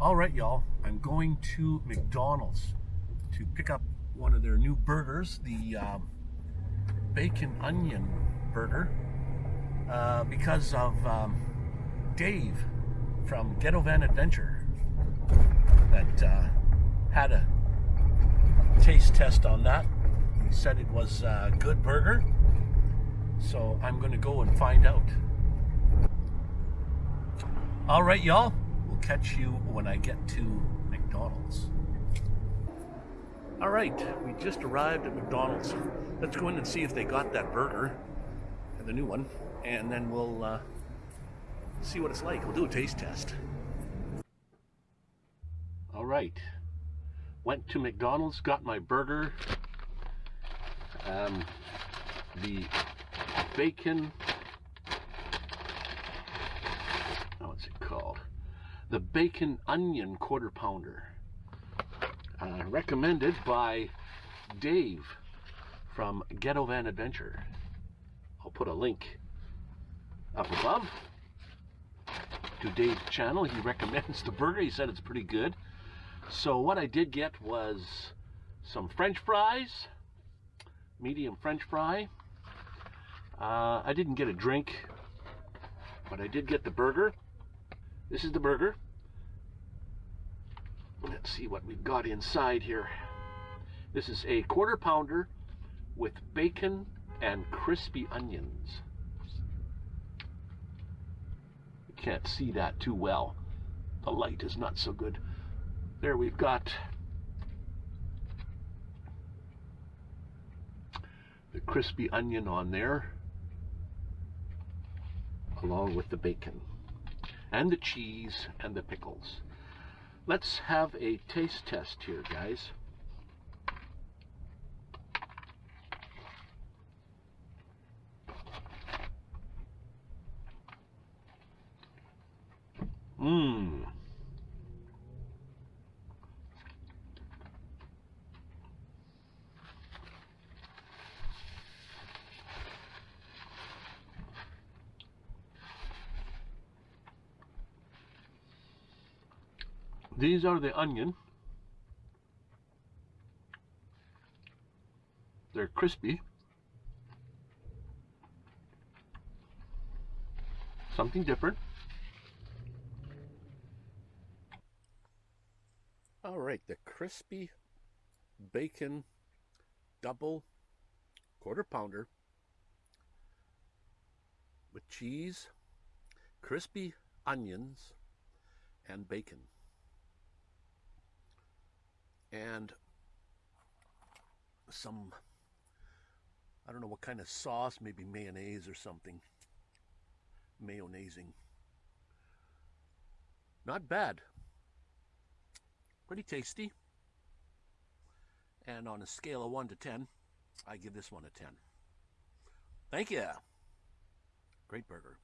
All right, y'all. I'm going to McDonald's to pick up one of their new burgers, the um, bacon onion burger, uh, because of um, Dave from Ghetto Van Adventure that uh, had a taste test on that. He said it was a good burger, so I'm going to go and find out. All right, y'all. We'll catch you when I get to McDonald's. All right, we just arrived at McDonald's. Let's go in and see if they got that burger, the new one, and then we'll uh, see what it's like. We'll do a taste test. All right, went to McDonald's, got my burger, um, the bacon The Bacon Onion Quarter Pounder. Uh, recommended by Dave from Ghetto Van Adventure. I'll put a link up above to Dave's channel. He recommends the burger. He said it's pretty good. So what I did get was some french fries, medium french fry. Uh, I didn't get a drink, but I did get the burger. This is the burger. Let's see what we've got inside here. This is a quarter pounder with bacon and crispy onions. You can't see that too well. The light is not so good. There we've got the crispy onion on there along with the bacon and the cheese and the pickles. Let's have a taste test here, guys. Mmm. These are the onion. They're crispy. Something different. All right, the crispy bacon double quarter pounder with cheese, crispy onions, and bacon and some, I don't know what kind of sauce, maybe mayonnaise or something. Mayonnaising. Not bad. Pretty tasty. And on a scale of 1 to 10, I give this one a 10. Thank you. Great burger.